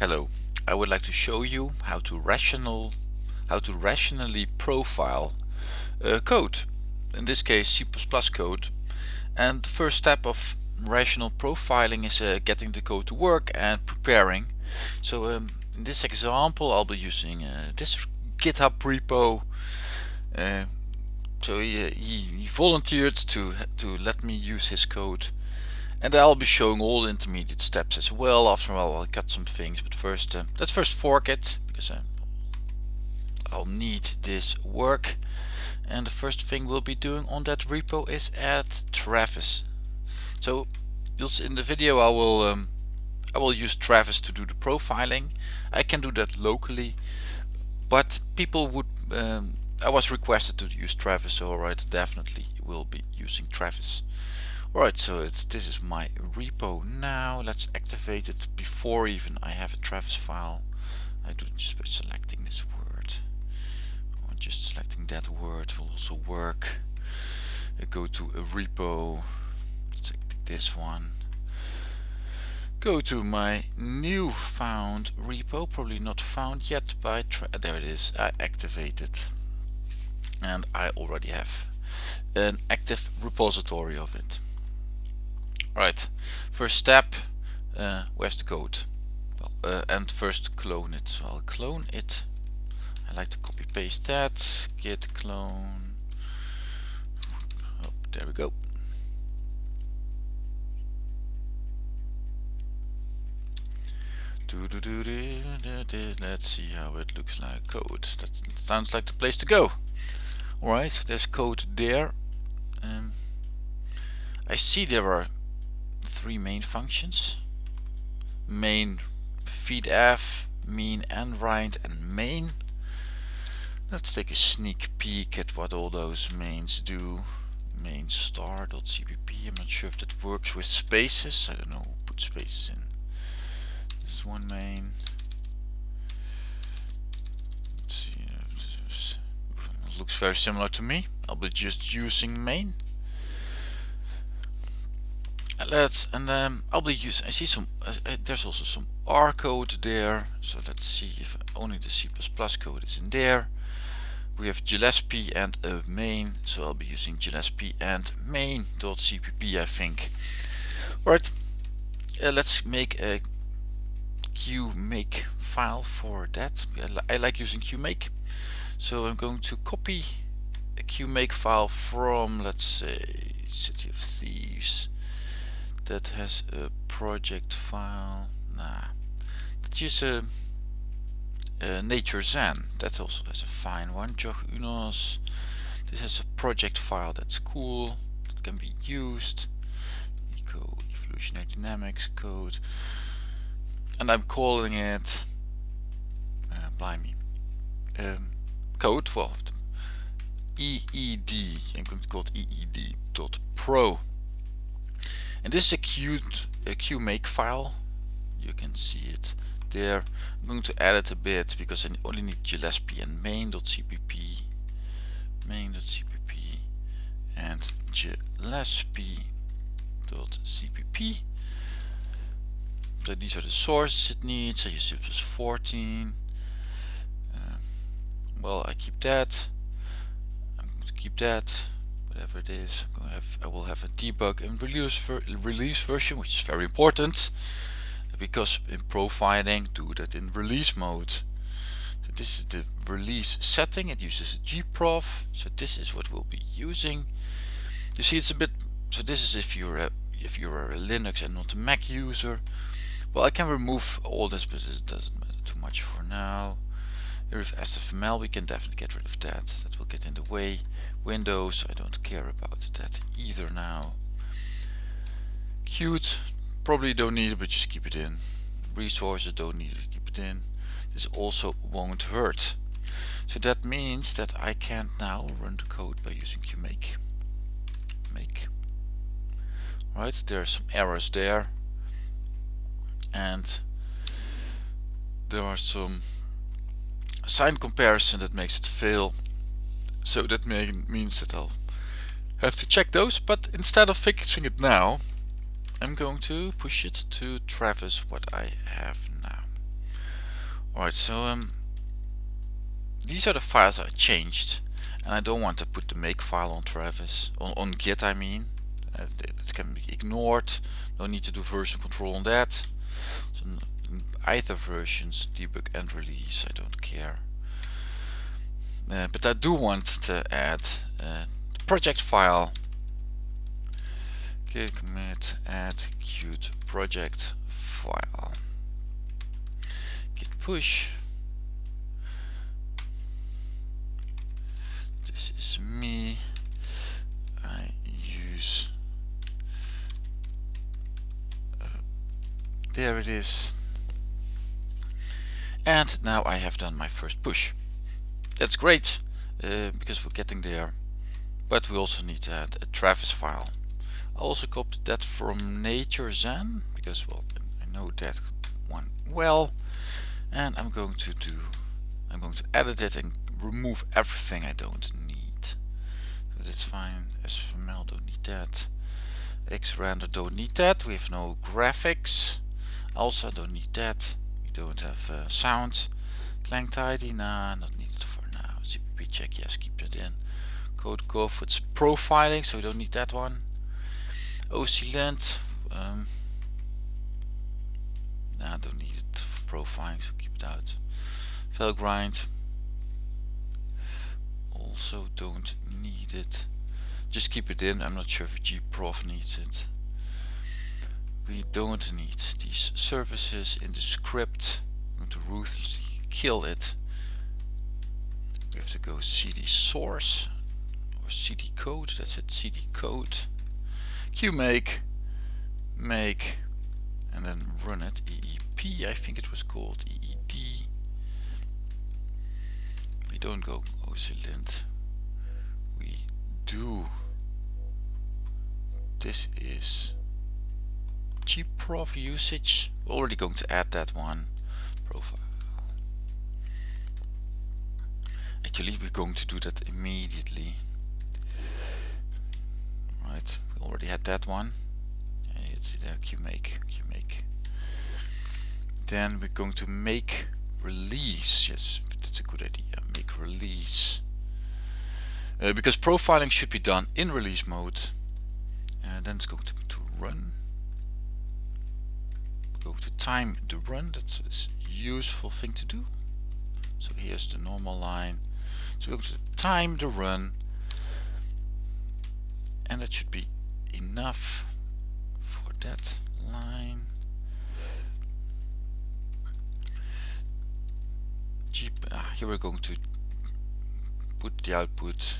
Hello, I would like to show you how to rational how to rationally profile uh, code. In this case C++ code. And the first step of rational profiling is uh, getting the code to work and preparing. So um, in this example I'll be using uh, this GitHub repo. Uh, so he, he, he volunteered to to let me use his code and I'll be showing all the intermediate steps as well. After a while I'll cut some things, but first uh, let's first fork it because uh, I'll need this work. And the first thing we'll be doing on that repo is add Travis. So you'll see in the video I will um, I will use Travis to do the profiling. I can do that locally, but people would um, I was requested to use Travis, so alright, definitely will be using Travis. Right, so this is my repo now. Let's activate it before even I have a Travis file. I do just by selecting this word. Or just selecting that word will also work. I go to a repo. Let's take this one. Go to my new found repo, probably not found yet by there it is. I activate it, and I already have an active repository of it. Right, first step, uh, where's the code? Well, uh, and first clone it. So I'll clone it. I like to copy paste that. Git clone. Oh, there we go. Let's see how it looks like code. That sounds like the place to go. Alright, there's code there. Um, I see there are three main functions. Main feed f mean and right and main. Let's take a sneak peek at what all those mains do. Main star.cpp I'm not sure if that works with spaces. I don't know who put spaces in this one main. Uh, it looks very similar to me. I'll be just using main let's and um, I'll be using I see some uh, uh, there's also some R code there. So let's see if only the C++ code is in there. We have Gillespie and a main so I'll be using Gillespie and main.cpp I think. Alright uh, let's make a qmake file for that. I, li I like using qmake. So I'm going to copy a qmake file from let's say City of Thieves that has a project file. Nah, let's a, a Nature Zen. That also has a fine one. Jog Unos. This has a project file that's cool. That can be used. Eco Evolutionary Dynamics code, and I'm calling it. Uh, blimey. Um, code. Well, EED. I'm going to call it EED.pro and this is a Qt a qmake file. You can see it there. I'm going to add it a bit because I only need Gillespie and main.cpp main.cpp and Gillespie.cpp so these are the sources it needs. I use it was 14 uh, well I keep that. I'm going to keep that whatever it is. Have, I will have a debug and release, ver release version, which is very important because in profiling, do that in release mode. So this is the release setting. It uses gprof. So this is what we'll be using. You see, it's a bit. So this is if you're a, if you're a Linux and not a Mac user. Well, I can remove all this, but it doesn't matter too much for now. Here is SFML, we can definitely get rid of that. That will get in the way. Windows, I don't care about that either now. Qt, probably don't need it, but just keep it in. Resources, don't need it, keep it in. This also won't hurt. So that means that I can now run the code by using qmake. Make. Right, there are some errors there. And there are some sign comparison that makes it fail so that may, means that I'll have to check those, but instead of fixing it now, I'm going to push it to Travis what I have now. Alright, so um, these are the files I changed and I don't want to put the make file on Travis, on, on Git I mean. Uh, it can be ignored, no need to do version control on that. So either versions, debug and release, I don't care. Uh, but I do want to add uh, the project file. Git commit add qt project file. Git push. This is me. I use uh, there it is and now I have done my first push. That's great uh, because we're getting there. But we also need to add a Travis file. I also copied that from Nature Zen because well I know that one well. And I'm going to do I'm going to edit it and remove everything I don't need. So that's fine. SFML don't need that. Xrender don't need that. We have no graphics. Also don't need that we don't have uh, sound clang tidy nah not needed for now CPP check yes keep that in codecov it's profiling so we don't need that one OC um, nah, don't need it for profiling, so keep it out. Valgrind, also don't need it. Just keep it in, I'm not sure if gprof needs it. We don't need these services in the script. To ruthlessly kill it. We have to go cd source or cd code, that's it, cd code. Qmake make and then run it. Eep I think it was called eed we don't go oclint we do. This is gprof usage. Already going to add that one profile. Actually we're going to do that immediately. Right we already had that one. It's there qmake qmake then we're going to make release. Yes that's a good idea. Make release. Uh, because profiling should be done in release mode. And then it's going to, to run go to time the run that's a useful thing to do. So here's the normal line. So go to time the run. And that should be enough for that line. Ah, here we're going to put the output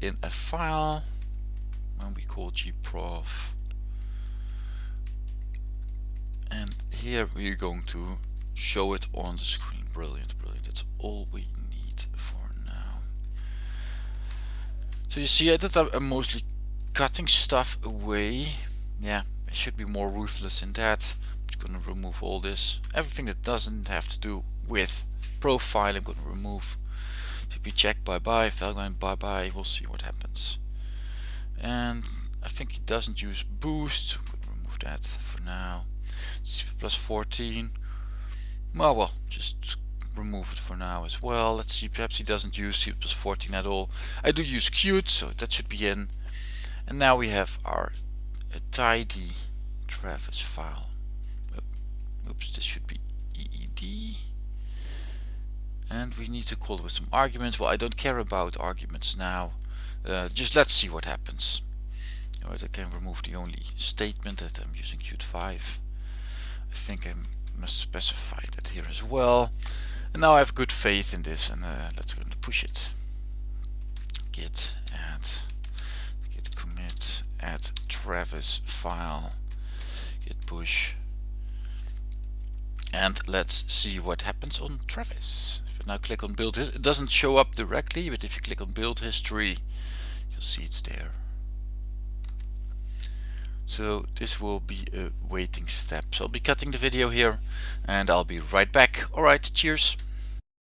in a file. And we call gprof and here we're going to show it on the screen brilliant brilliant that's all we need for now So you see I did I'm uh, mostly cutting stuff away. Yeah, I should be more ruthless in that. I'm just gonna remove all this. Everything that doesn't have to do with profile I'm gonna remove. CP check bye bye, Valgrind bye bye, we'll see what happens. And I think it doesn't use boost. Remove that for now. CP plus 14. Well well, just remove it for now as well. Let's see, perhaps he doesn't use C 14 at all. I do use Qt, so that should be in. And now we have our tidy Travis file. Oops, this should be EED. And we need to call it with some arguments. Well, I don't care about arguments now. Uh, just let's see what happens. Alright, I can remove the only statement that I'm using Qt 5. I think I must specify that here as well. And now I have good faith in this and uh, let's go to push it. Git add, git commit, add Travis file, git push. And let's see what happens on Travis. If I now click on build, it doesn't show up directly, but if you click on build history, you'll see it's there. So this will be a waiting step. So I'll be cutting the video here and I'll be right back. Alright, cheers.